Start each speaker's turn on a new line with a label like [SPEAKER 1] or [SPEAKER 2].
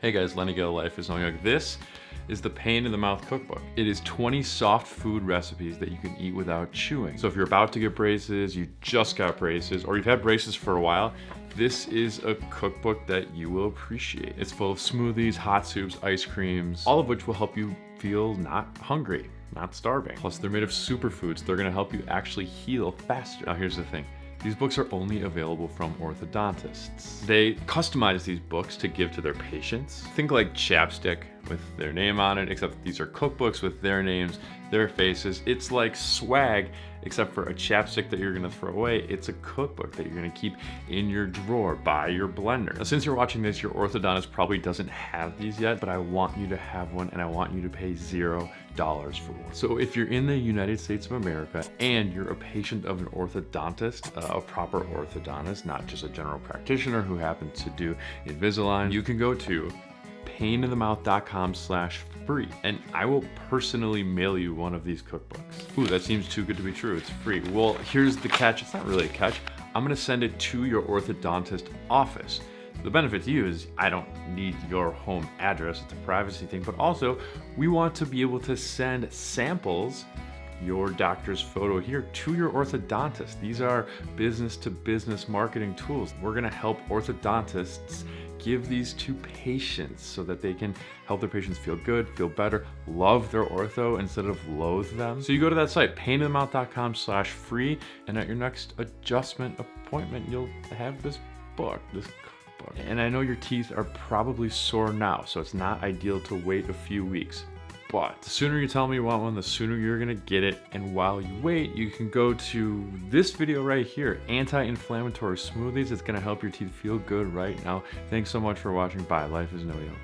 [SPEAKER 1] Hey guys, Lenny Gill, Life is No Yoke. This is the Pain in the Mouth Cookbook. It is 20 soft food recipes that you can eat without chewing. So if you're about to get braces, you just got braces, or you've had braces for a while, this is a cookbook that you will appreciate. It's full of smoothies, hot soups, ice creams, all of which will help you feel not hungry, not starving. Plus they're made of superfoods. They're gonna help you actually heal faster. Now here's the thing. These books are only available from orthodontists. They customize these books to give to their patients. Think like chapstick with their name on it, except these are cookbooks with their names, their faces. It's like swag, except for a chapstick that you're gonna throw away. It's a cookbook that you're gonna keep in your drawer by your blender. Now, since you're watching this, your orthodontist probably doesn't have these yet, but I want you to have one and I want you to pay zero dollars for one. So if you're in the United States of America and you're a patient of an orthodontist, uh, a proper orthodontist, not just a general practitioner who happens to do Invisalign, you can go to paininthemouth.com slash free and I will personally mail you one of these cookbooks. Ooh, that seems too good to be true. It's free. Well, here's the catch. It's not really a catch. I'm gonna send it to your orthodontist office. The benefit to you is I don't need your home address. It's a privacy thing, but also we want to be able to send samples your doctor's photo here to your orthodontist. These are business to business marketing tools. We're gonna help orthodontists give these to patients so that they can help their patients feel good, feel better, love their ortho instead of loathe them. So you go to that site, paininthemouth.com slash free, and at your next adjustment appointment, you'll have this book, this book. And I know your teeth are probably sore now, so it's not ideal to wait a few weeks. But the sooner you tell me you want one, the sooner you're gonna get it. And while you wait, you can go to this video right here, anti-inflammatory smoothies. It's gonna help your teeth feel good right now. Thanks so much for watching. Bye, life is no yoke.